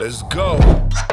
Let's go.